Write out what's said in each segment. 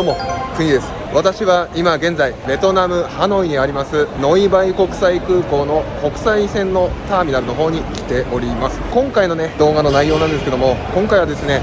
どうも。国です私は今現在ベトナムハノイにあります。ノイバイ国際空港の国際線のターミナルの方に来ております。今回のね動画の内容なんですけども今回はですね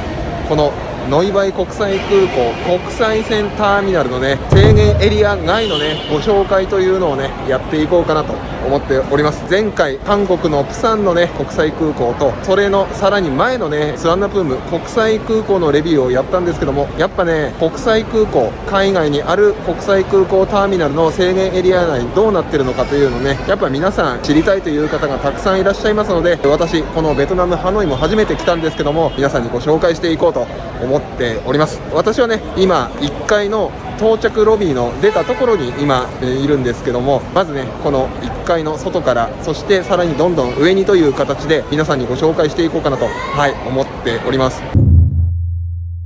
このノイバイ国際空港国際線ターミナルのね制限エリア外のねご紹介というのをねやっていこうかなと思っております。前回韓国のプサンのね国際空港とそれのさらに前のねスワンナプーム国際空港のレビューをやったんですけどもやっぱね国際空港海外にある国際空港ターミナルの制限エリア内どうなってるのかというのねやっぱ皆さん知りたいという方がたくさんいらっしゃいますので私このベトナムハノイも初めて来たんですけども皆さんにご紹介していこうと思思っております。私はね今1階の到着ロビーの出たところに今、えいるんですけどもまずねこの1階の外からそしてさらにどんどん上にという形で皆さんにご紹介していこうかなとはい思っております。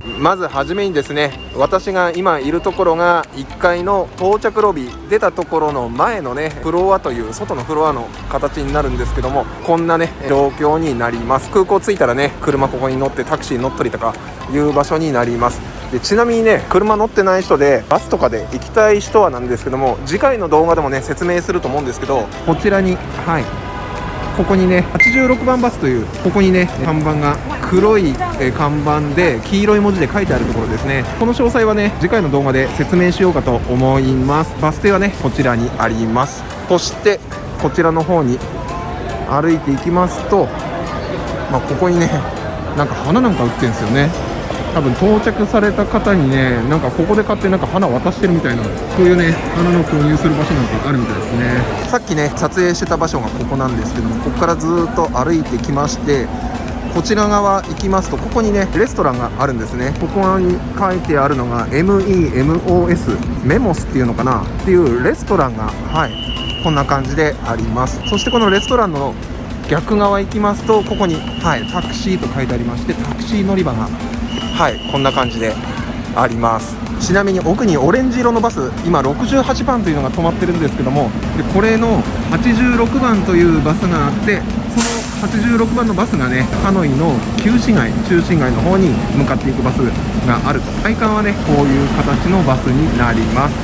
まずはじめにですね私が今いるところが1階の到着ロビー出たところの前のねフロアという外のフロアの形になるんですけどもこんなね状況になります。空港着いたらね車ここに乗ってタクシー乗ったりとかいう場所になります。でちなみにね車乗ってない人でバスとかで行きたい人はなんですけども次回の動画でもね説明すると思うんですけどこちらにはい。ここにね86番バスというここにね看板が黒いえ看板で黄色い文字で書いてあるところですね。この詳細はね次回の動画で説明しようかと思います。バス停はねこちらにあります。そしてこちらの方に歩いていきますとまあ、ここにねなんか花なんか売ってるんですよね。多分到着された方にねなんかここで買ってなんか花渡してるみたいなそういうね花の購入する場所なんてあるみたいですね。さっきね撮影してた場所がここなんですけどもここからずっと歩いてきましてこちら側行きますとここにねレストランがあるんですね。ここに書いてあるのが MEMOS メモスっていうのかなっていうレストランがはいこんな感じであります。そしてこのレストランの逆側行きますとここに、はい、タクシーと書いてありましてタクシー乗り場がはいこんな感じであります。ちなみに奥にオレンジ色のバス今68番というのが止まってるんですけどもでこれの86番というバスがあってその86番のバスがねハノイの旧市街中心街の方に向かっていくバスがあると。体感はねこういう形のバスになります。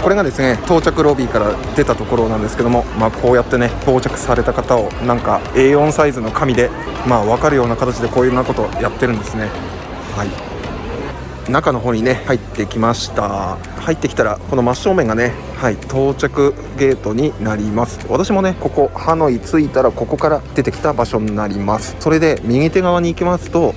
これがですね到着ロビーから出たところなんですけども、まあ、こうやってね到着された方をなんか A4 サイズの紙で、まあ、分かるような形でこういうようなことをやってるんですね。はい。中の方にね入ってきました。入ってきたらこの真正面がねはい到着ゲートになります。私もねここハノイ着いたらここから出てきた場所になります。それで右手側に行きますと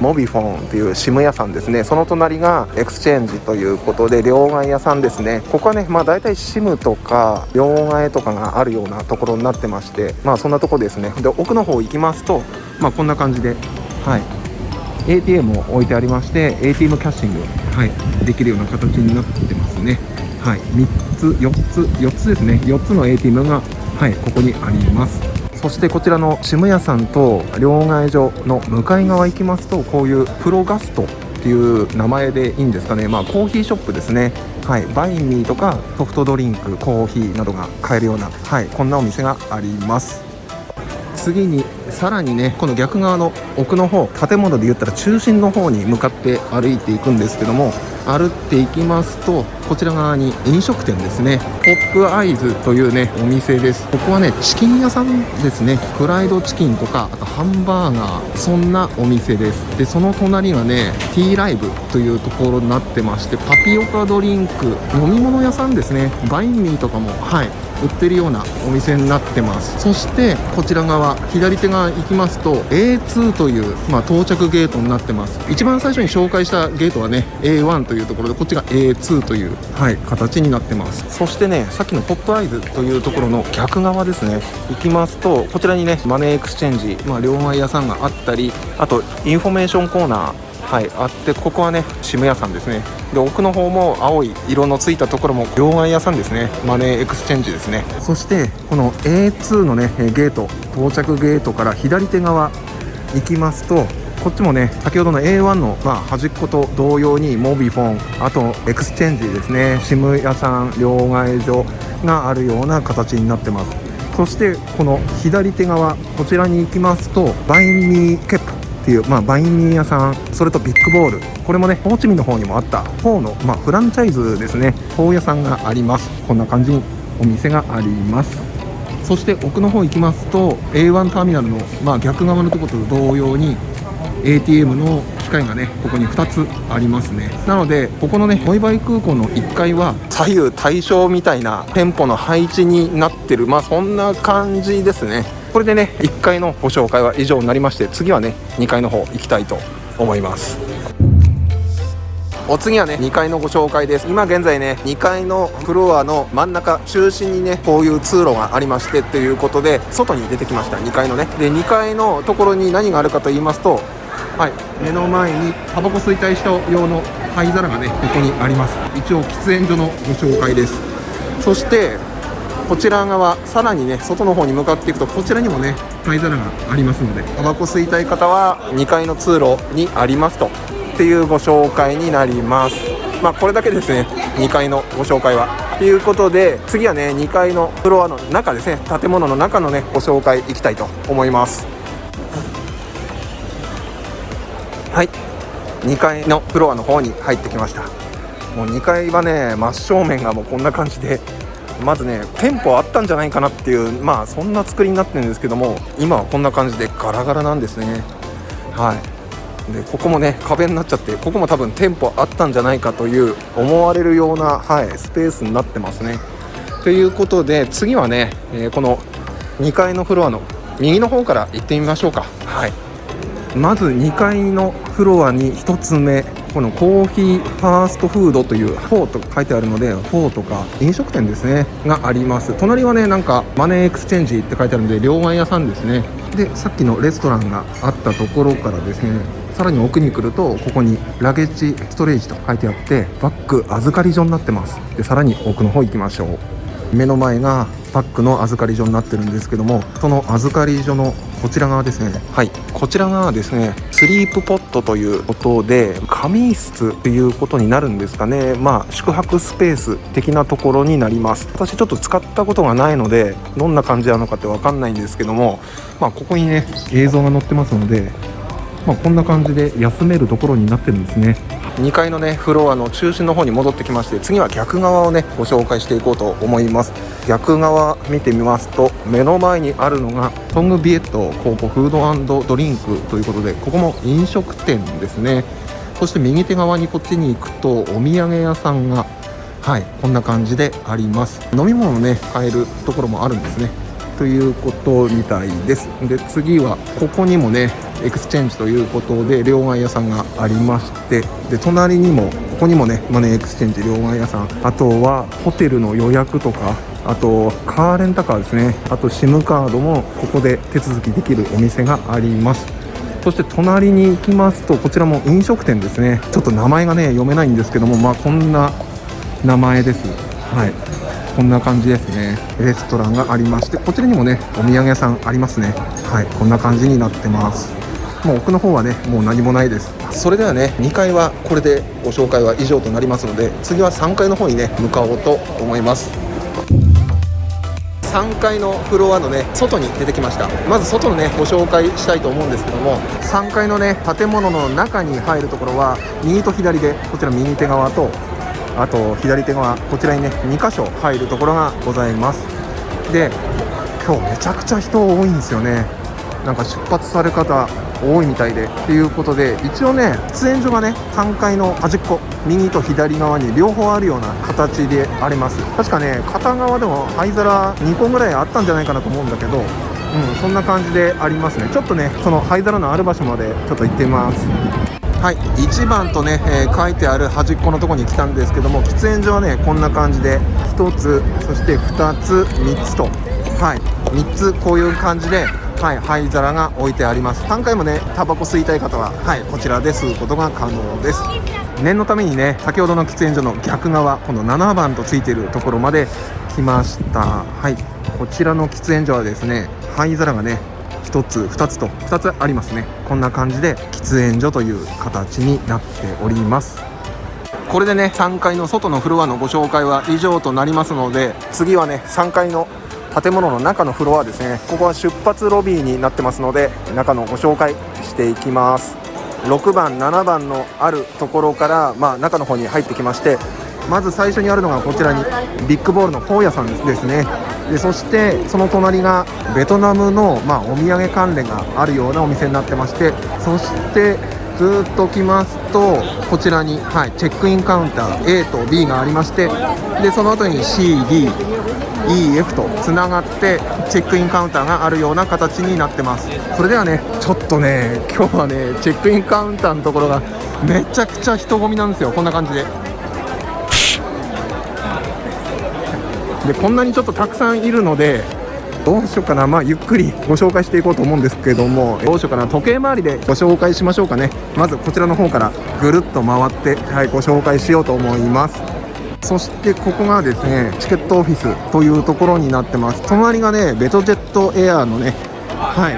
モビフォンという SIM 屋さんですね。その隣がエクスチェンジということで両替屋さんですね。ここはねまあ大体 SIM とか両替とかがあるようなところになってましてまあそんなとこですね。で奥の方行きますとまあこんな感じではい。ATM を置いてありまして ATM キャッシング、はい、できるような形になってますね。はい3つ4つ4つですね。4つの ATM がはいここにあります。そしてこちらの渋谷さんと両替所の向かい側行きますとこういうプロガストっていう名前でいいんですかね。まあコーヒーショップですね。はいバインミーとかソフトドリンクコーヒーなどが買えるようなはいこんなお店があります。次にさらにねこの逆側の奥の方建物で言ったら中心の方に向かって歩いていくんですけども歩っていきますとこちら側に飲食店ですね。ポップアイズというねお店です。ここはねチキン屋さんですね。フライドチキンとかあとハンバーガー。そんなお店です。でその隣がねティーライブというところになってましてパピオカドリンク飲み物屋さんですね。バインミーとかもはい売ってるようなお店になってます。そしてこちら側左手側行きますと A2 という、まあ、到着ゲートになってます。一番最初に紹介したゲートはね A1 というところでこっちが A2 という、はい、形になってます。そしてねさっきのポップアイズというところの逆側ですね。行きますとこちらにねマネーエクスチェンジ、まあ、両替屋さんがあったりあとインフォメーションコーナーはいあってここはね SIM 屋さんですね。で奥の方も青い色のついたところも両替屋さんですね。マネーエクスチェンジですね。そしてこの A2 のねゲート到着ゲートから左手側行きますとこっちもね先ほどの A1 の、まあ、端っこと同様にモビフォンあとエクスチェンジですね。SIM 屋さん両替所があるような形になってます。そしてこの左手側こちらに行きますとバインミーケップっていう、まあ、バインミー屋さんそれとビッグボール。これもねホーチミンの方にもあったフォーの、まあ、フランチャイズですね。フォー屋さんがあります。こんな感じにお店があります。そして奥の方行きますと A1 ターミナルの、まあ、逆側のところと同様に ATM の機械がねここに2つありますね。なのでここのねモイバイ空港の1階は左右対称みたいな店舗の配置になってるまあそんな感じですね。これでね1階のご紹介は以上になりまして次はね2階の方行きたいと思います。お次はね2階のご紹介です。今現在ね2階のフロアの真ん中中心にねこういう通路がありましてということで外に出てきました。2階のね。で2階のところに何があるかと言いますとはい。目の前にタバコ吸いたい人用の灰皿がねここにあります。一応喫煙所のご紹介です。そしてこちら側さらにね外の方に向かっていくとこちらにもね灰皿がありますのでタバコ吸いたい方は2階の通路にありますと。っていうご紹介になります。まあこれだけですね2階のご紹介は。ということで次はね2階のフロアの中ですね建物の中のねご紹介いきたいと思います。はい。2階のフロアの方に入ってきました。もう2階はね真正面がもうこんな感じでまずね店舗あったんじゃないかなっていうまあそんな作りになってるんですけども今はこんな感じでガラガラなんですね。はい。でここもね壁になっちゃってここも多分店舗あったんじゃないかという思われるような、はい、スペースになってますね。ということで次はね、えー、この2階のフロアの右の方から行ってみましょうか。はい。まず2階のフロアに1つ目このコーヒーファーストフードというフォーと書いてあるのでフォーとか飲食店ですねがあります。隣はねなんかマネーエクスチェンジって書いてあるので両替屋さんですね。でさっきのレストランがあったところからですねさらに奥に来るとここにラゲッジストレージと書いてあってバッグ預かり所になってます。でさらに奥の方行きましょう。目の前がパックの預かり所になってるんですけどもその預かり所のこちら側ですね。はい。こちら側ですねスリープポットということで仮眠室ということになるんですかね。まあ宿泊スペース的なところになります。私ちょっと使ったことがないのでどんな感じなのかってわかんないんですけどもまあここにね映像が載ってますのでまあ、こんな感じで休めるところになってるんですね。2階のねフロアの中心の方に戻ってきまして次は逆側をねご紹介していこうと思います。逆側見てみますと目の前にあるのがトングビエットコーポフードドリンクということでここも飲食店ですね。そして右手側にこっちに行くとお土産屋さんがはいこんな感じであります。飲み物ね買えるところもあるんですね。ということみたいです。で次はここにもねエクスチェンジということで両替屋さんがありましてで隣にもここにもねマネーエクスチェンジ両替屋さん。あとはホテルの予約とかあとカーレンタカーですね。あと SIM カードもここで手続きできるお店があります。そして隣に行きますとこちらも飲食店ですね。ちょっと名前がね読めないんですけどもまあこんな名前です。はい。こんな感じですね。レストランがありましてこちらにもねお土産屋さんありますね。はい。こんな感じになってます。もう奥の方はねもう何もないです。それではね2階はこれでご紹介は以上となりますので次は3階の方にね向かおうと思います。3階のフロアのね外に出てきました。まず外のねご紹介したいと思うんですけども3階のね建物の中に入るところは右と左でこちら右手側とあと左手側こちらにね2箇所入るところがございます。で今日めちゃくちゃ人多いんですよねなんか出発され方多いみたいでということで一応ね喫煙所がね3階の端っこ右と左側に両方あるような形であります。確かね片側でも灰皿2個ぐらいあったんじゃないかなと思うんだけどうんそんな感じでありますね。ちょっとねその灰皿のある場所までちょっと行ってみます。はい1番とね、えー、書いてある端っこのとこに来たんですけども喫煙所はねこんな感じで1つそして2つ3つと。はい3つこういう感じではい、灰皿が置いてあります。3回もねタバコ吸いたい方ははいこちらで吸うことが可能です。念のためにね先ほどの喫煙所の逆側この7番とついているところまで来ました。はいこちらの喫煙所はですね灰皿がね1つ2つと2つありますね。こんな感じで喫煙所という形になっております。これでね3階の外のフロアのご紹介は以上となりますので次はね3階の建物の中のフロアですね。ここは出発ロビーになってますので中のご紹介していきます。6番7番のあるところから、まあ、中の方に入ってきましてまず最初にあるのがこちらにビッグボールのフォーヤさんですね。でそしてその隣がベトナムの、まあ、お土産関連があるようなお店になってましてそしてずっと来ますとこちらに、はい、チェックインカウンター A と B がありましてでその後に CDEF とつながってチェックインカウンターがあるような形になってます。それではねちょっとね今日はねチェックインカウンターのところがめちゃくちゃ人混みなんですよ。こんな感じで。でこんなにちょっとたくさんいるのでどうしようかな。まあゆっくりご紹介していこうと思うんですけどもどうしようかな。時計回りでご紹介しましょうかね。まずこちらの方からぐるっと回ってはいご紹介しようと思います。そしてここがですねチケットオフィスというところになってます。隣がねベトジェットエアーのねは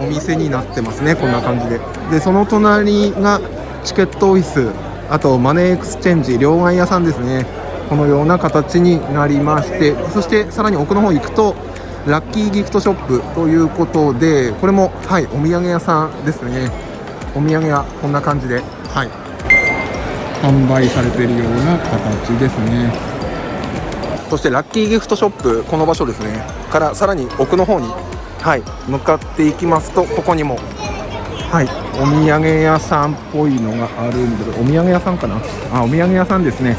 いお店になってますね。こんな感じで。でその隣がチケットオフィスあとマネーエクスチェンジ両替屋さんですね。このような形になりましてそしてさらに奥の方行くとラッキーギフトショップということでこれもはいお土産屋さんですね。お土産はこんな感じではい。販売されているような形ですね。そしてラッキーギフトショップこの場所ですね。からさらに奥の方にはい向かっていきますとここにもはいお土産屋さんっぽいのがあるんでお土産屋さんかな？あお土産屋さんですね。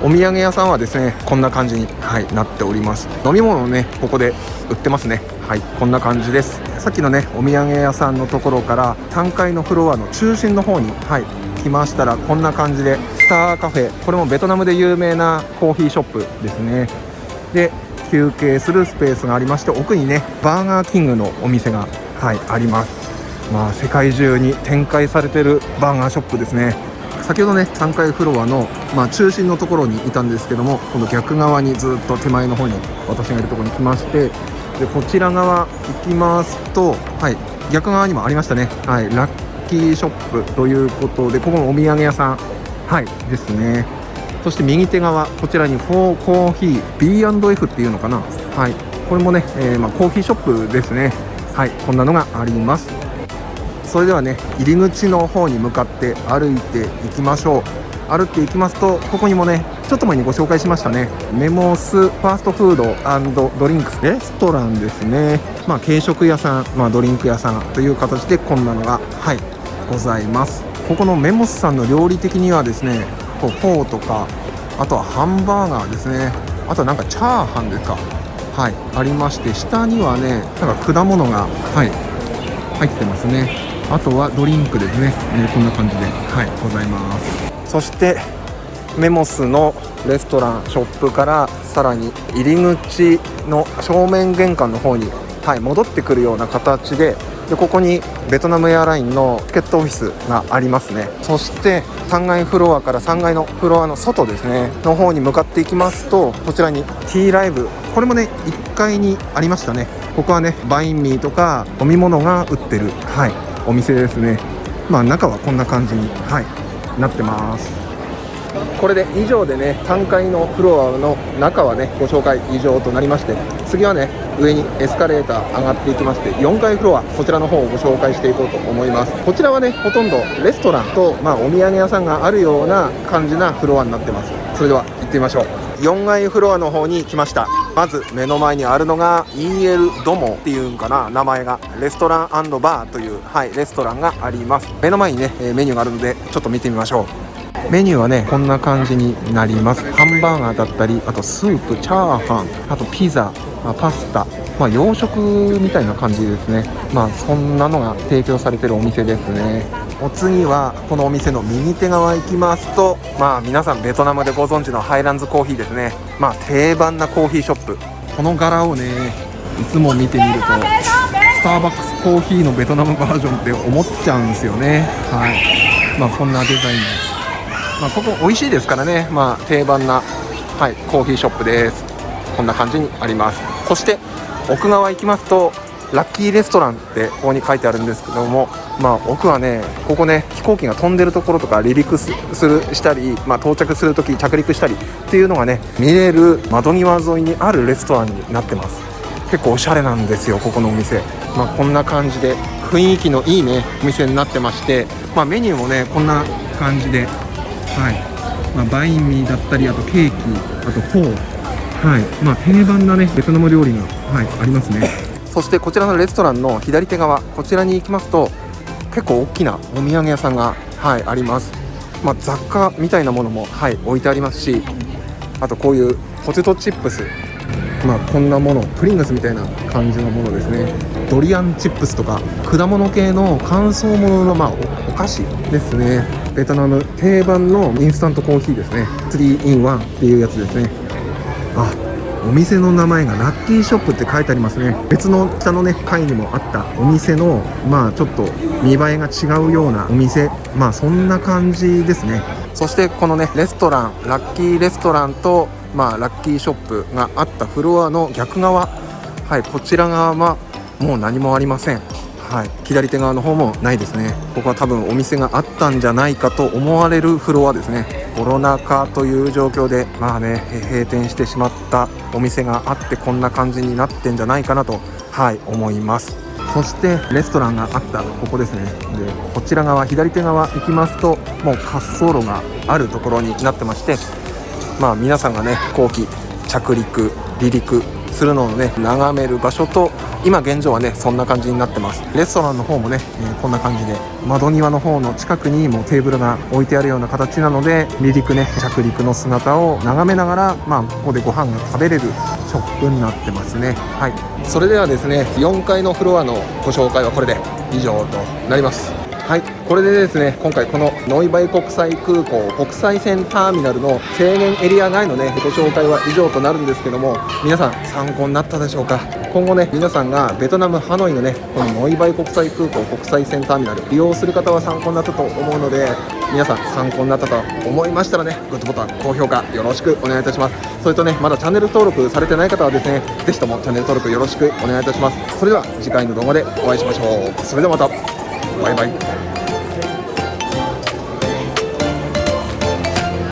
お土産屋さんはですねこんな感じに、はい、なっております。飲み物をねここで売ってますね。はいこんな感じです。さっきのねお土産屋さんのところから3階のフロアの中心の方にはい来ましたらこんな感じでスターカフェ。これもベトナムで有名なコーヒーショップですね。で休憩するスペースがありまして奥にねバーガーキングのお店がはいあります。まあ世界中に展開されてるバーガーショップですね。先ほどね3階フロアの、まあ、中心のところにいたんですけどもこの逆側にずっと手前の方に私がいるところに来ましてでこちら側行きますと、はい、逆側にもありましたね、はい、ラッキーショップということでここもお土産屋さん、はい、ですね。そして右手側こちらにフォーコーヒー B&F っていうのかな、はい、これもね、えー、まあ、コーヒーショップですね。はいこんなのがあります。それではね入り口の方に向かって歩いていきましょう。歩っていきますとここにもねちょっと前にご紹介しましたね。メモスファーストフードドリンクス。レストランですね。まあ軽食屋さん、まあ、ドリンク屋さんという形でこんなのがはいございます。ここのメモスさんの料理的にはですねこうフォーとかあとはハンバーガーですね。あとはなんかチャーハンですか。はいありまして下にはねなんか果物がはい入ってますね。あとはドリンクですね、えー、こんな感じで。はいございます。そしてメモスのレストランショップからさらに入り口の正面玄関の方に、はい、戻ってくるような形ででここにベトナムエアラインのチケットオフィスがありますね。そして3階フロアから3階のフロアの外ですね。の方に向かっていきますとこちらに T ライブ。これもね1階にありましたね。ここはねバインミーとか飲み物が売ってる。はい。お店ですね。まあ中はこんな感じにはいなってます。これで以上でね3階のフロアの中はねご紹介以上となりまして次はね上にエスカレーター上がっていきまして4階フロアこちらの方をご紹介していこうと思います。こちらはねほとんどレストランと、まあ、お土産屋さんがあるような感じなフロアになってます。それでは行ってみましょう。4階フロアの方に来ました。まず目の前にあるのが EL ドモっていうんかな名前が。レストランバーという、はい、レストランがあります。目の前にねメニューがあるのでちょっと見てみましょう。メニューはねこんな感じになります。ハンバーガーだったりあとスープチャーハンあとピザパスタ。まあ、洋食みたいな感じですね。まあそんなのが提供されてるお店ですね。お次はこのお店の右手側行きますとまあ皆さんベトナムでご存知のハイランズコーヒーですね。まあ定番なコーヒーショップ。この柄をねいつも見てみるとスターバックスコーヒーのベトナムバージョンって思っちゃうんですよね。はい。まあこんなデザインです。まあここ美味しいですからね。まあ定番なはいコーヒーショップです。こんな感じにあります。そして奥側行きますとラッキーレストランってここに書いてあるんですけどもまあ奥はねここね飛行機が飛んでるところとか離陸するしたり、まあ、到着する時着陸したりっていうのがね見れる窓際沿いにあるレストランになってます。結構おしゃれなんですよここのお店。まあこんな感じで雰囲気のいいねお店になってましてまあメニューもねこんな感じではい。まあ、バインミーだったりあとケーキあとフォー。はい。まあ定番なね。ベトナム料理がはいありますね。そしてこちらのレストランの左手側こちらに行きますと結構大きなお土産屋さんがはいあります。まあ、雑貨みたいなものもはい置いてありますしあとこういうポテトチップス。まあこんなものプリングルスみたいな感じのものですね。ドリアンチップスとか果物系の乾燥ものまあおお菓子ですね。ベトナム定番のインスタントコーヒーですね。3in1 っていうやつですね。あお店の名前がラッキーショップって書いてありますね。別の下のね階にもあったお店のまあちょっと見栄えが違うようなお店。まあそんな感じですね。そしてこのねレストランラッキーレストランとまあラッキーショップがあったフロアの逆側。はいこちら側はもう何もありません。はい、左手側の方もないですね。ここは多分お店があったんじゃないかと思われるフロアですね。コロナ禍という状況でまあね閉店してしまったお店があってこんな感じになってんじゃないかなとはい思います。そしてレストランがあったここですね。でこちら側左手側行きますともう滑走路があるところになってましてまあ皆さんがね後期着陸離陸するのをね眺める場所と今現状はねそんな感じになってます。レストランの方もね、えー、こんな感じで窓際の方の近くにもうテーブルが置いてあるような形なので離陸ね着陸の姿を眺めながらまあここでご飯が食べれるショップになってますね。はい。それではですね4階のフロアのご紹介はこれで以上となります。はいこれでですね今回このノイバイ国際空港国際線ターミナルの制限エリア外のねご紹介は以上となるんですけども皆さん参考になったでしょうか？今後ね皆さんがベトナムハノイのねこのノイバイ国際空港国際線ターミナル利用する方は参考になったと思うので皆さん参考になったと思いましたらねグッドボタン高評価よろしくお願いいたします。それとねまだチャンネル登録されてない方はですねぜひともチャンネル登録よろしくお願いいたします。それでは次回の動画でお会いしましょう。それではまた。バイバイ